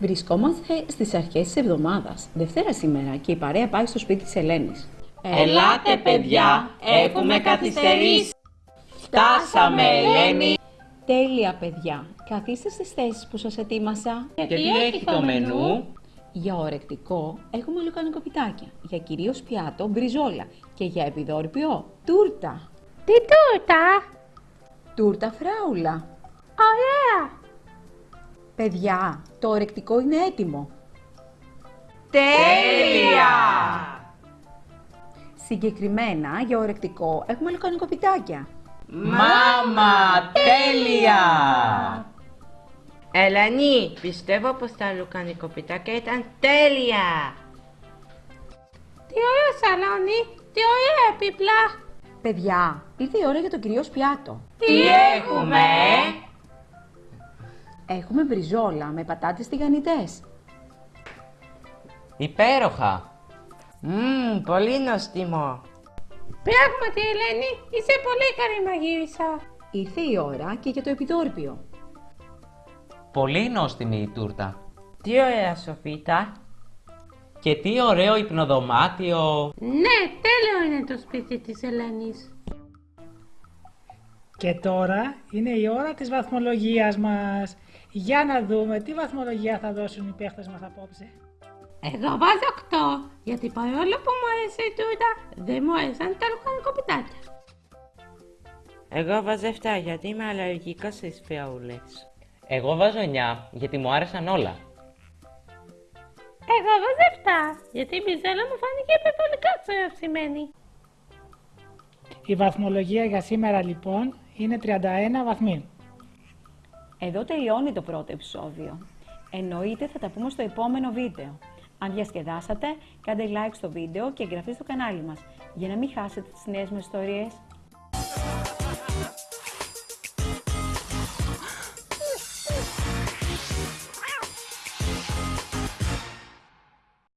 Βρισκόμαστε στις αρχές της εβδομάδας. Δευτέρα σήμερα και η παρέα πάει στο σπίτι της Ελένης. Ελάτε παιδιά, έχουμε καθυστερήσει. Φτάσαμε Ελένη. Τέλεια παιδιά. Καθίστε στις θέσεις που σας ετοίμασα. Και τι έχει το μενού; Για ορεκτικό έχουμε λουκανικό πιτάκια. Για κυρίως πιάτο μπριζόλα. Και για επιδόρπιο τούρτα. Τι τούρτα! Τούρτα φράουλα. Ωραία! Παιδιά, το ορεκτικό είναι έτοιμο. Τέλεια! Συγκεκριμένα για ορεκτικό έχουμε λουκανικό πιτάκια. Μάμα, τέλεια! Ελένη, πιστεύω πως τα λουκανικοπιτάκια ήταν τέλεια. Τι ωραίο σαλόνι! Τι ωραία επίπλα! Παιδιά, ήρθε η ώρα για το κυρίως πιάτο. Τι έχουμε! Έχουμε μπριζόλα με πατάτες τηγανιτές. Υπέροχα! Μμμ, πολύ νοστιμό. Πράγματι, Ελένη, είσαι πολύ καλή μαγείρισα. Ήρθε η ώρα και για το επιδόρπιο. Πολύ νόστιμη η τούρτα. Τι ωραία σοφίτα. Και τι ωραίο υπνοδωμάτιο. Ναι, τέλειο είναι το σπίτι της Ελένης. Και τώρα είναι η ώρα της βαθμολογίας μας. Για να δούμε τι βαθμολογία θα δώσουν οι παίχτες μας απόψε. Εγώ βάζω 8, γιατί παρόλο που μου άρεσε η τούρτα, δεν μου άρεσαν τα λουκανικοπιτάκια. Εγώ βάζω 7 γιατί είμαι αλλεργικός στις φιαούλες. Εγώ βάζω 9 γιατί μου άρεσαν όλα. Εγώ βάζω 7, γιατί η μπιζέλα μου φάνηκε υπερβολικά ξεραυσιμένη. Η βαθμολογία για σήμερα λοιπόν είναι 31 βαθμοί. Εδώ τελειώνει το πρώτο επεισόδιο. Εννοείται θα τα πούμε στο επόμενο βίντεο. Αν διασκεδάσατε, κάντε like στο βίντεο και εγγραφή στο κανάλι μας, για να μην χάσετε τις νέες μας ιστορίες.